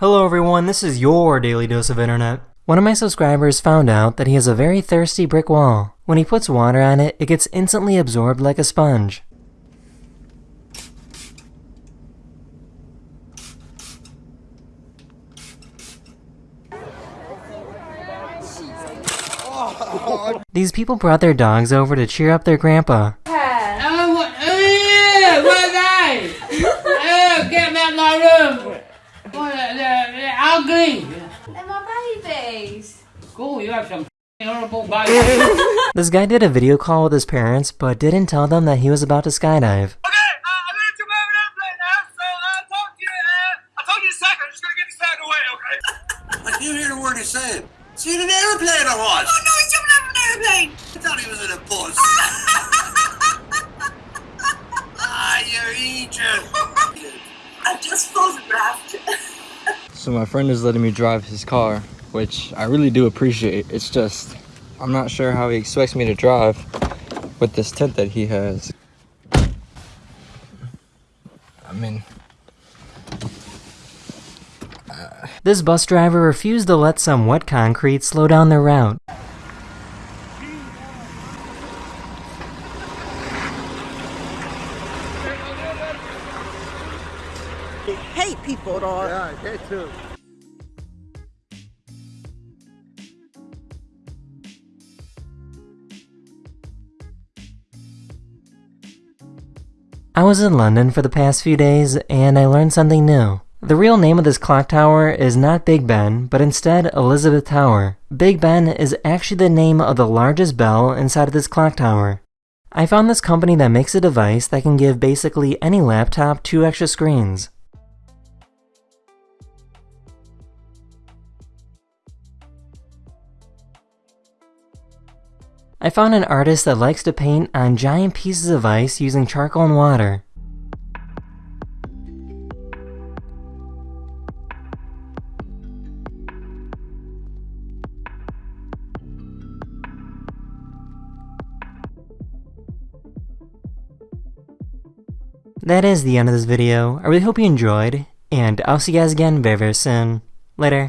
Hello everyone, this is your daily dose of internet. One of my subscribers found out that he has a very thirsty brick wall. When he puts water on it, it gets instantly absorbed like a sponge. These people brought their dogs over to cheer up their grandpa. Oh, get out my room. What, they're, they're ugly. They're my babies. Cool, you have some horrible babies. This guy did a video call with his parents, but didn't tell them that he was about to skydive. Okay, uh, I'm gonna jump over that plane now, so I'll talk to you, uh, I'll you a second. I'm just gonna get this out of the okay? I can't hear a word he's saying. Is he in an airplane or what? Oh, no, he's jumping out of an airplane! I thought he was in a bus. ah, you're Egypt. I just photographed. So my friend is letting me drive his car, which I really do appreciate. It's just, I'm not sure how he expects me to drive with this tent that he has. I mean, This bus driver refused to let some wet concrete slow down their route. Hate people, dog. Yeah, I did too. I was in London for the past few days and I learned something new. The real name of this clock tower is not Big Ben, but instead Elizabeth Tower. Big Ben is actually the name of the largest bell inside of this clock tower. I found this company that makes a device that can give basically any laptop two extra screens. I found an artist that likes to paint on giant pieces of ice using charcoal and water. That is the end of this video. I really hope you enjoyed, and I'll see you guys again very very soon. Later.